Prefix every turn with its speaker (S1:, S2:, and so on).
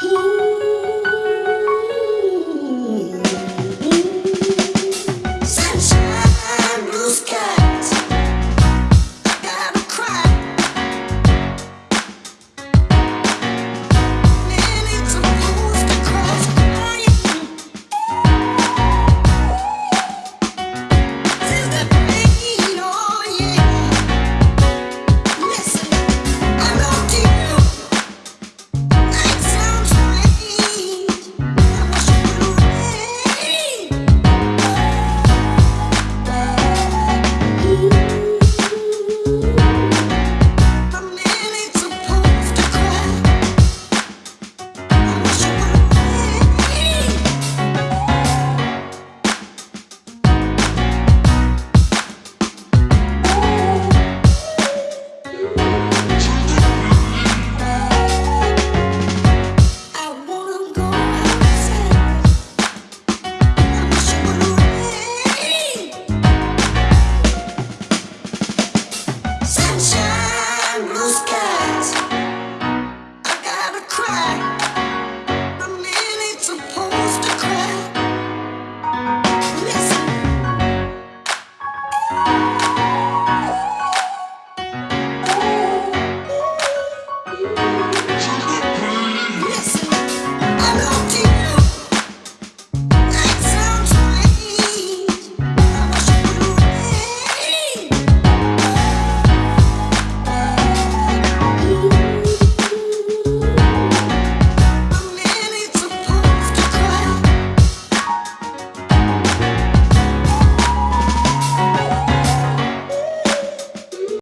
S1: He